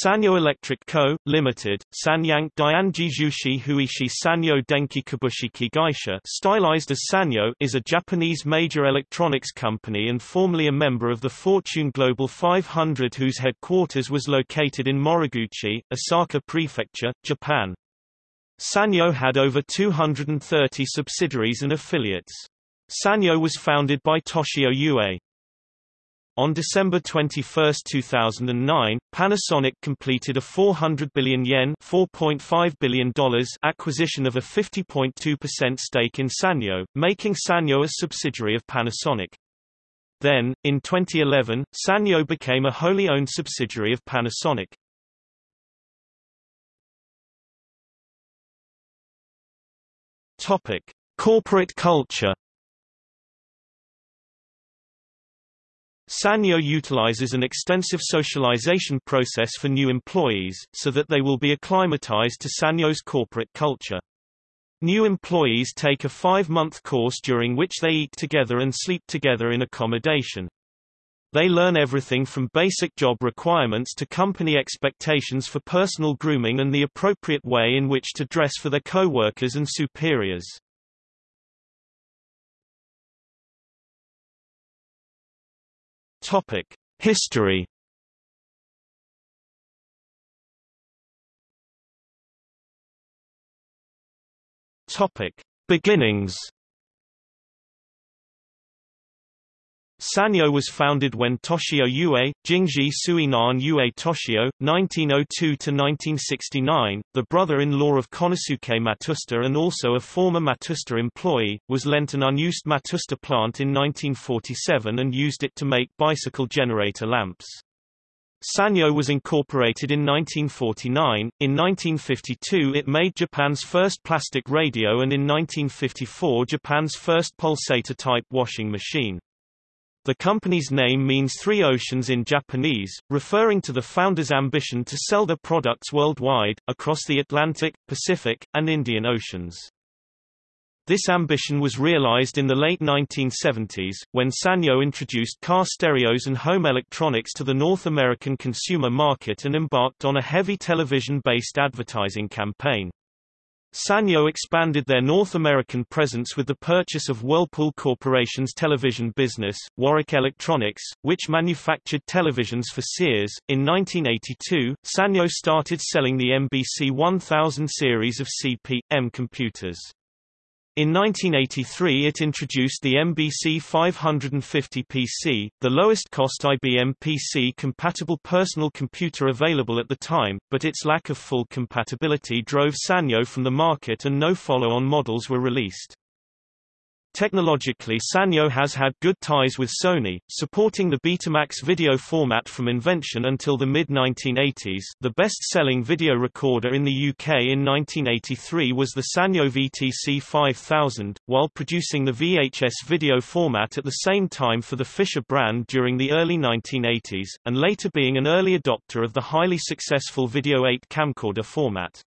Sanyo Electric Co., Limited, Sanyang Dianji Jushi Huishi Sanyo Denki Kabushiki Gaisha stylized as Sanyo is a Japanese major electronics company and formerly a member of the Fortune Global 500 whose headquarters was located in Moriguchi, Osaka Prefecture, Japan. Sanyo had over 230 subsidiaries and affiliates. Sanyo was founded by Toshio Iue. On December 21, 2009, Panasonic completed a 400 billion yen $4.5 billion acquisition of a 50.2% stake in Sanyo, making Sanyo a subsidiary of Panasonic. Then, in 2011, Sanyo became a wholly owned subsidiary of Panasonic. Topic: Corporate culture Sanyo utilizes an extensive socialization process for new employees, so that they will be acclimatized to Sanyo's corporate culture. New employees take a five-month course during which they eat together and sleep together in accommodation. They learn everything from basic job requirements to company expectations for personal grooming and the appropriate way in which to dress for their co-workers and superiors. Topic: History. Topic: Beginnings. Sanyo was founded when Toshio Iue, Jingji Suinan Ue Toshio, 1902–1969, the brother-in-law of Konosuke Matsushita and also a former Matsushita employee, was lent an unused Matsushita plant in 1947 and used it to make bicycle generator lamps. Sanyo was incorporated in 1949, in 1952 it made Japan's first plastic radio and in 1954 Japan's first pulsator-type washing machine. The company's name means three oceans in Japanese, referring to the founder's ambition to sell their products worldwide, across the Atlantic, Pacific, and Indian Oceans. This ambition was realized in the late 1970s, when Sanyo introduced car stereos and home electronics to the North American consumer market and embarked on a heavy television-based advertising campaign. Sanyo expanded their North American presence with the purchase of Whirlpool Corporation's television business, Warwick Electronics, which manufactured televisions for Sears. In 1982, Sanyo started selling the MBC 1000 series of CP/M computers. In 1983 it introduced the MBC 550 PC, the lowest-cost IBM PC-compatible personal computer available at the time, but its lack of full compatibility drove Sanyo from the market and no follow-on models were released. Technologically Sanyo has had good ties with Sony, supporting the Betamax video format from invention until the mid-1980s. The best-selling video recorder in the UK in 1983 was the Sanyo VTC 5000, while producing the VHS video format at the same time for the Fisher brand during the early 1980s, and later being an early adopter of the highly successful Video 8 camcorder format.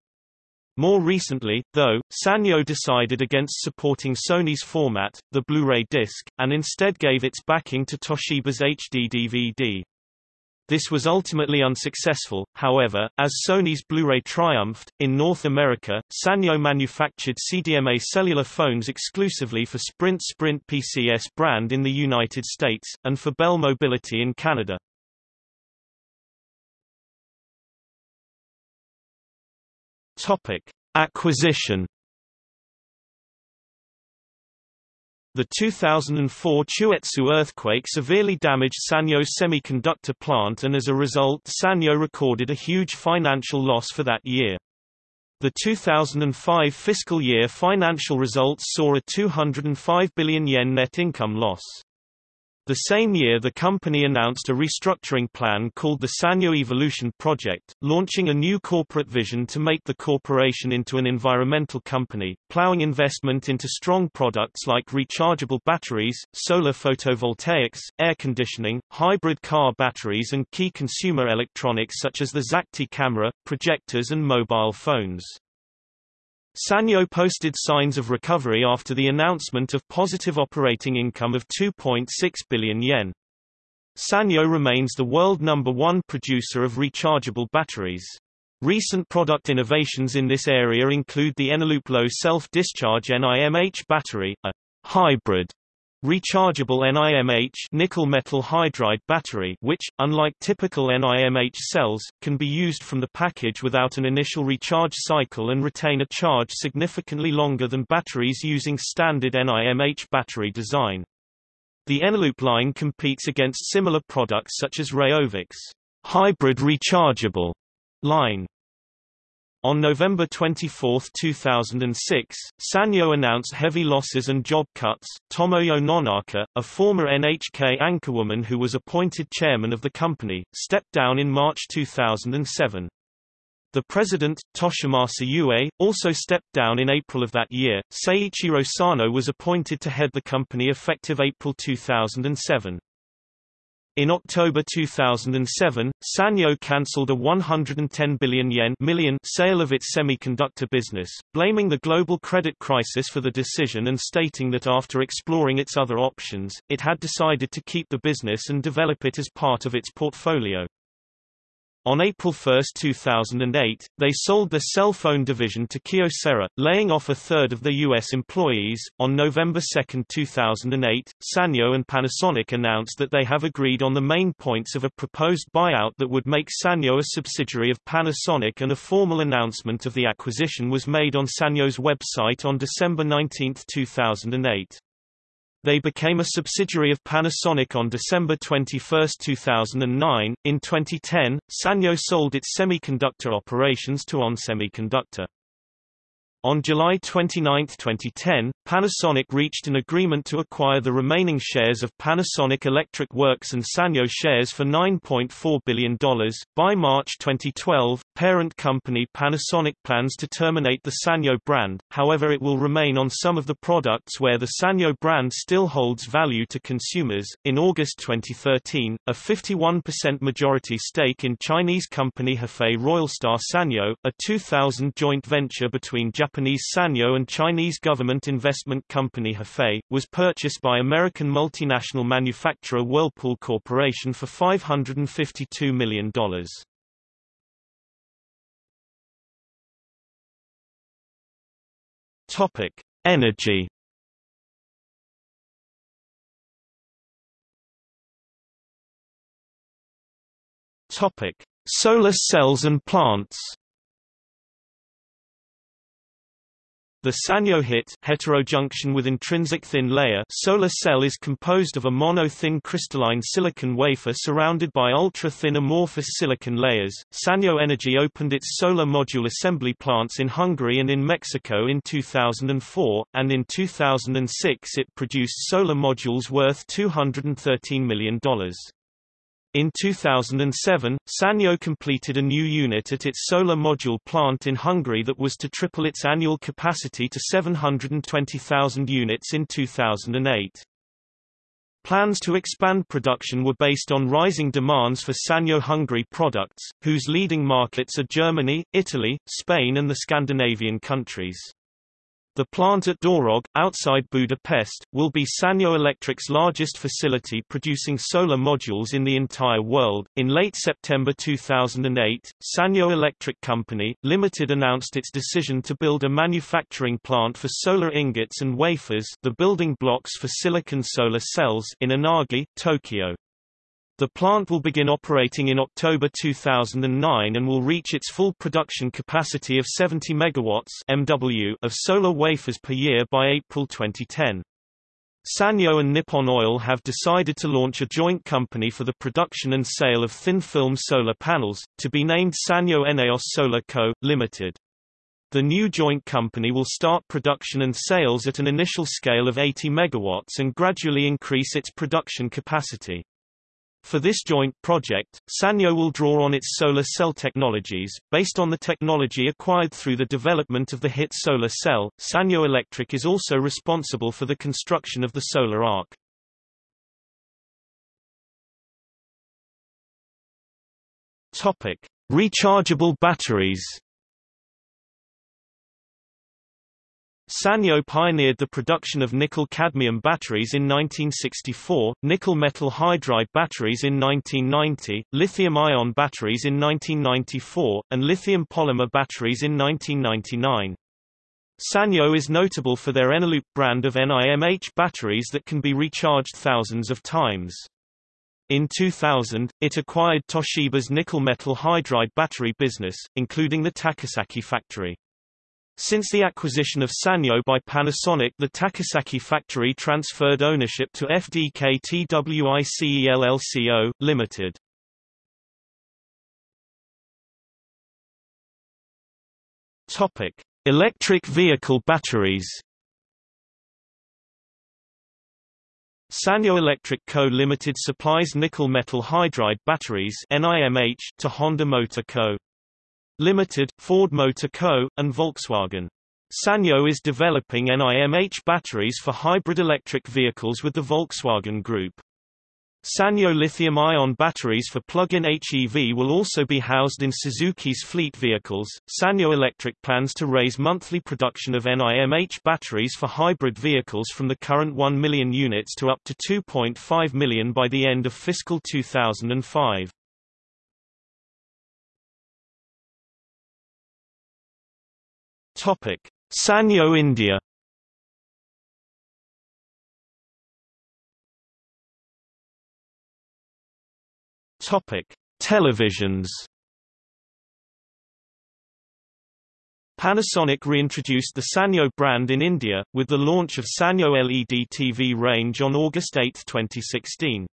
More recently, though, Sanyo decided against supporting Sony's format, the Blu-ray disc, and instead gave its backing to Toshiba's HD DVD. This was ultimately unsuccessful, however, as Sony's Blu-ray triumphed. In North America, Sanyo manufactured CDMA cellular phones exclusively for Sprint Sprint PCS brand in the United States, and for Bell Mobility in Canada. Topic: Acquisition. The 2004 Chuetsu earthquake severely damaged Sanyo's semiconductor plant and as a result Sanyo recorded a huge financial loss for that year. The 2005 fiscal year financial results saw a 205 billion yen net income loss. The same year the company announced a restructuring plan called the Sanyo Evolution Project, launching a new corporate vision to make the corporation into an environmental company, plowing investment into strong products like rechargeable batteries, solar photovoltaics, air conditioning, hybrid car batteries and key consumer electronics such as the ZACTI camera, projectors and mobile phones. Sanyo posted signs of recovery after the announcement of positive operating income of 2.6 billion yen. Sanyo remains the world number one producer of rechargeable batteries. Recent product innovations in this area include the Eneloop low self-discharge NIMH battery, a hybrid rechargeable NIMH nickel metal hydride battery which, unlike typical NIMH cells, can be used from the package without an initial recharge cycle and retain a charge significantly longer than batteries using standard NIMH battery design. The Eneloop line competes against similar products such as Rayovac's hybrid rechargeable line. On November 24, 2006, Sanyo announced heavy losses and job cuts. Tomoyo Nonaka, a former NHK anchorwoman who was appointed chairman of the company, stepped down in March 2007. The president, Toshimasa Iue, also stepped down in April of that year. Seiichiro Sano was appointed to head the company effective April 2007. In October 2007, Sanyo cancelled a 110 billion yen million sale of its semiconductor business, blaming the global credit crisis for the decision and stating that after exploring its other options, it had decided to keep the business and develop it as part of its portfolio. On April 1, 2008, they sold their cell phone division to Kyocera, laying off a third of their U.S. employees. On November 2, 2008, Sanyo and Panasonic announced that they have agreed on the main points of a proposed buyout that would make Sanyo a subsidiary of Panasonic, and a formal announcement of the acquisition was made on Sanyo's website on December 19, 2008. They became a subsidiary of Panasonic on December 21, 2009. In 2010, Sanyo sold its semiconductor operations to ON Semiconductor. On July 29, 2010, Panasonic reached an agreement to acquire the remaining shares of Panasonic Electric Works and Sanyo shares for $9.4 billion. By March 2012, parent company Panasonic plans to terminate the Sanyo brand, however it will remain on some of the products where the Sanyo brand still holds value to consumers. In August 2013, a 51% majority stake in Chinese company Hefei Royalstar Sanyo, a 2000 joint venture between Japanese Sanyo and Chinese government investment company Hefei, was purchased by American multinational manufacturer Whirlpool Corporation for $552 million. Topic: Energy. Topic: Solar cells and plants. The Sanyo HIT heterojunction with intrinsic thin layer solar cell is composed of a mono-thin crystalline silicon wafer surrounded by ultra-thin amorphous silicon layers. Sanyo Energy opened its solar module assembly plants in Hungary and in Mexico in 2004, and in 2006 it produced solar modules worth $213 million. In 2007, Sanyo completed a new unit at its solar module plant in Hungary that was to triple its annual capacity to 720,000 units in 2008. Plans to expand production were based on rising demands for Sanyo Hungary products, whose leading markets are Germany, Italy, Spain and the Scandinavian countries. The plant at Dorog, outside Budapest, will be Sanyo Electric's largest facility producing solar modules in the entire world. In late September 2008, Sanyo Electric Company, Limited announced its decision to build a manufacturing plant for solar ingots and wafers the building blocks for silicon solar cells in Inagi, Tokyo. The plant will begin operating in October 2009 and will reach its full production capacity of 70 megawatts MW of solar wafers per year by April 2010. Sanyo and Nippon Oil have decided to launch a joint company for the production and sale of thin-film solar panels, to be named Sanyo Eneos Solar Co., Limited. The new joint company will start production and sales at an initial scale of 80 megawatts and gradually increase its production capacity. For this joint project, Sanyo will draw on its solar cell technologies, based on the technology acquired through the development of the HIT solar cell. Sanyo Electric is also responsible for the construction of the Solar Ark. Topic: Rechargeable batteries. Sanyo pioneered the production of nickel-cadmium batteries in 1964, nickel-metal hydride batteries in 1990, lithium-ion batteries in 1994, and lithium polymer batteries in 1999. Sanyo is notable for their Eneloop brand of NIMH batteries that can be recharged thousands of times. In 2000, it acquired Toshiba's nickel-metal hydride battery business, including the Takasaki factory. Since the acquisition of Sanyo by Panasonic the Takasaki factory transferred ownership to FDK TWICELL Co, Limited. Topic: Electric vehicle batteries. Sanyo Electric Co. Limited supplies nickel metal hydride batteries NIMH to Honda Motor Co. Limited, Ford Motor Co., and Volkswagen. Sanyo is developing NIMH batteries for hybrid electric vehicles with the Volkswagen Group. Sanyo lithium-ion batteries for plug-in HEV will also be housed in Suzuki's fleet vehicles. Sanyo Electric plans to raise monthly production of NIMH batteries for hybrid vehicles from the current 1 million units to up to 2.5 million by the end of fiscal 2005. Topic: Sanyo India. Topic: Televisions. Panasonic reintroduced the Sanyo brand in India, with the launch of Sanyo LED TV range on August 8, 2016.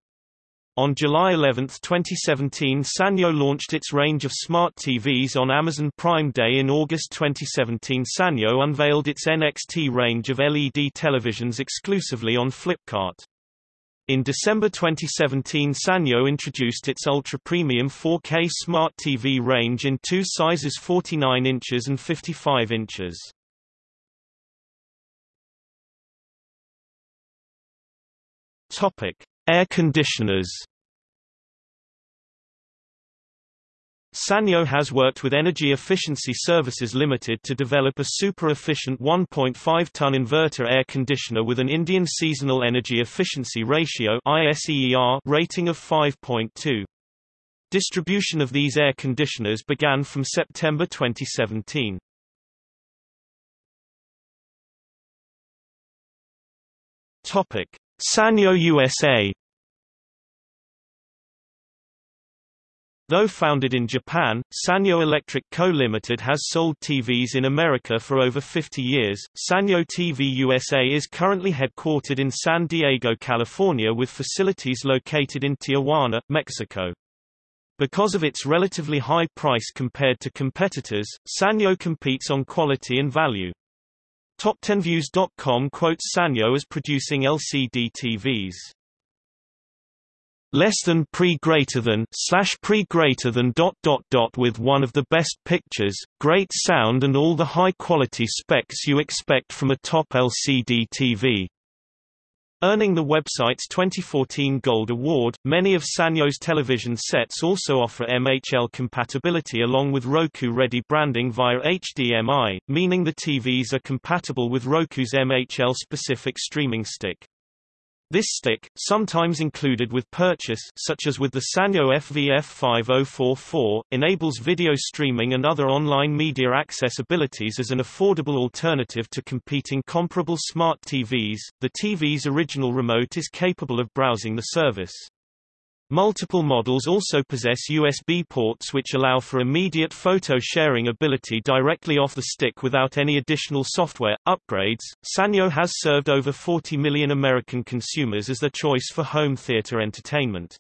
On July 11, 2017 Sanyo launched its range of smart TVs on Amazon Prime Day in August 2017 Sanyo unveiled its NXT range of LED televisions exclusively on Flipkart. In December 2017 Sanyo introduced its ultra-premium 4K smart TV range in two sizes 49 inches and 55 inches. Topic: Air conditioners Sanyo has worked with Energy Efficiency Services Limited to develop a super-efficient 1.5-ton inverter air conditioner with an Indian Seasonal Energy Efficiency Ratio rating of 5.2. Distribution of these air conditioners began from September 2017. Sanyo USA Though founded in Japan, Sanyo Electric Co. Limited has sold TVs in America for over 50 years. Sanyo TV USA is currently headquartered in San Diego, California with facilities located in Tijuana, Mexico. Because of its relatively high price compared to competitors, Sanyo competes on quality and value. Top10Views.com quotes Sanyo as producing LCD TVs less than pre greater than slash pre greater than dot dot dot with one of the best pictures, great sound and all the high quality specs you expect from a top LCD TV. Earning the website's 2014 Gold Award, many of Sanyo's television sets also offer MHL compatibility along with Roku-ready branding via HDMI, meaning the TVs are compatible with Roku's MHL-specific streaming stick. This stick, sometimes included with purchase such as with the Sanyo FVF5044, enables video streaming and other online media accessibilities as an affordable alternative to competing comparable smart TVs. The TV's original remote is capable of browsing the service. Multiple models also possess USB ports which allow for immediate photo sharing ability directly off the stick without any additional software upgrades. Sanyo has served over 40 million American consumers as their choice for home theater entertainment.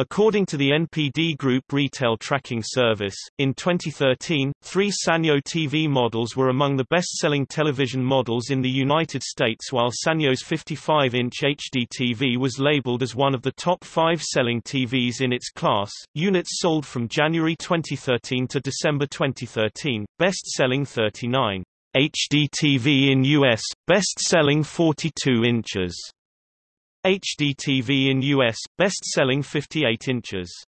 According to the NPD Group Retail Tracking Service, in 2013, three Sanyo TV models were among the best-selling television models in the United States while Sanyo's 55-inch HD TV was labeled as one of the top five selling TVs in its class. Units sold from January 2013 to December 2013, best-selling 39. HD TV in US, best-selling 42 inches. HDTV in US, best-selling 58 inches.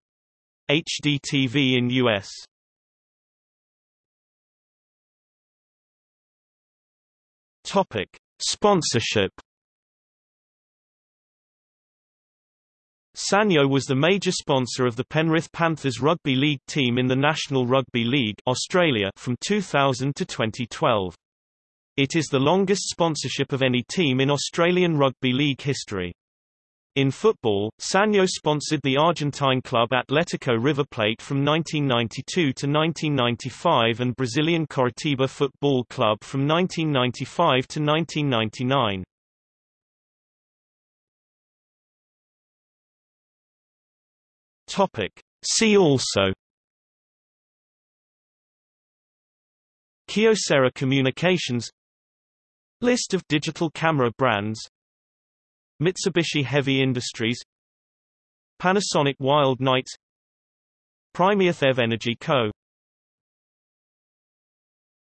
HDTV in US Topic: Sponsorship. Sanyo was the major sponsor of the Penrith Panthers rugby league team in the National Rugby League Australia from 2000 to 2012. It is the longest sponsorship of any team in Australian rugby league history. In football, Sanyo sponsored the Argentine club Atletico River Plate from 1992 to 1995 and Brazilian Coritiba Football Club from 1995 to 1999. Topic. See also Kyocera Communications List of digital camera brands Mitsubishi Heavy Industries Panasonic Wild Knight Primearth EV Energy Co